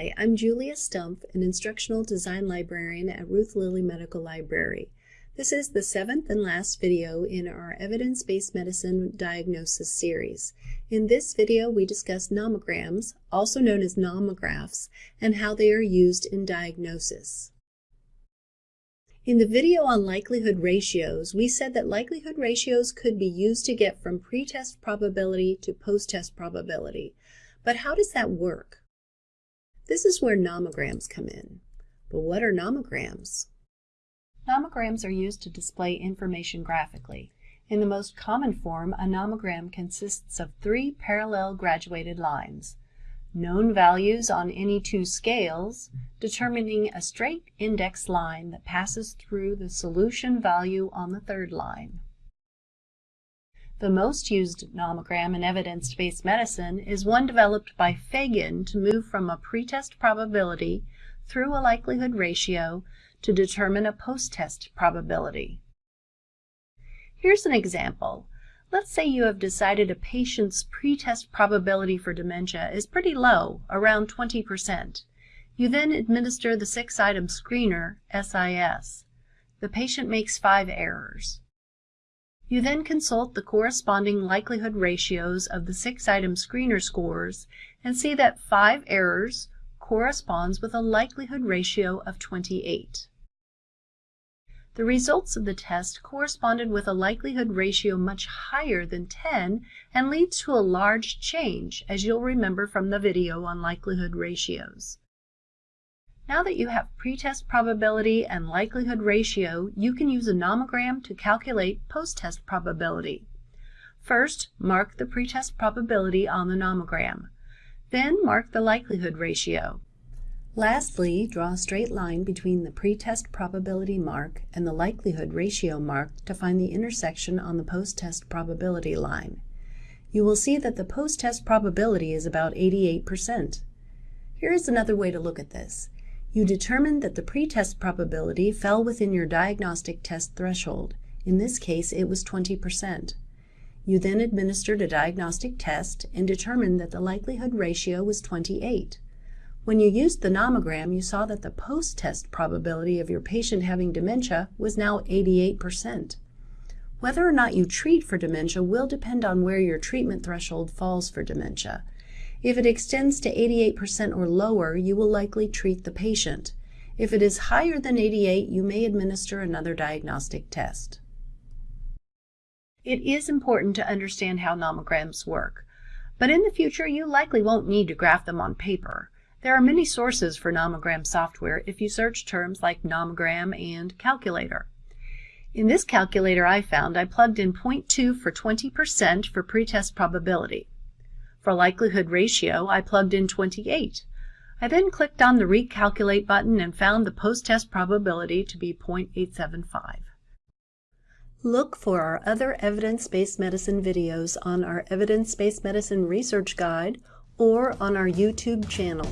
Hi, I'm Julia Stumpf, an Instructional Design Librarian at Ruth Lilly Medical Library. This is the seventh and last video in our Evidence-Based Medicine Diagnosis series. In this video, we discuss nomograms, also known as nomographs, and how they are used in diagnosis. In the video on likelihood ratios, we said that likelihood ratios could be used to get from pretest probability to post-test probability. But how does that work? This is where nomograms come in. But what are nomograms? Nomograms are used to display information graphically. In the most common form, a nomogram consists of three parallel graduated lines. Known values on any two scales, determining a straight index line that passes through the solution value on the third line. The most used nomogram in evidence-based medicine is one developed by Fagan to move from a pretest probability through a likelihood ratio to determine a post-test probability. Here's an example. Let's say you have decided a patient's pretest probability for dementia is pretty low, around 20%. You then administer the six-item screener, SIS. The patient makes five errors. You then consult the corresponding likelihood ratios of the six-item screener scores and see that 5 errors corresponds with a likelihood ratio of 28. The results of the test corresponded with a likelihood ratio much higher than 10 and leads to a large change, as you'll remember from the video on likelihood ratios. Now that you have pretest probability and likelihood ratio, you can use a nomogram to calculate post-test probability. First, mark the pretest probability on the nomogram. Then mark the likelihood ratio. Lastly, draw a straight line between the pretest probability mark and the likelihood ratio mark to find the intersection on the post-test probability line. You will see that the post-test probability is about 88%. Here is another way to look at this. You determined that the pretest probability fell within your diagnostic test threshold. In this case, it was 20%. You then administered a diagnostic test and determined that the likelihood ratio was 28. When you used the nomogram, you saw that the post-test probability of your patient having dementia was now 88%. Whether or not you treat for dementia will depend on where your treatment threshold falls for dementia. If it extends to 88% or lower, you will likely treat the patient. If it is higher than 88, you may administer another diagnostic test. It is important to understand how nomograms work, but in the future you likely won't need to graph them on paper. There are many sources for nomogram software if you search terms like nomogram and calculator. In this calculator I found, I plugged in 0.2 for 20% for pretest probability. For likelihood ratio, I plugged in 28. I then clicked on the Recalculate button and found the post-test probability to be 0.875. Look for our other evidence-based medicine videos on our Evidence-Based Medicine Research Guide or on our YouTube channel.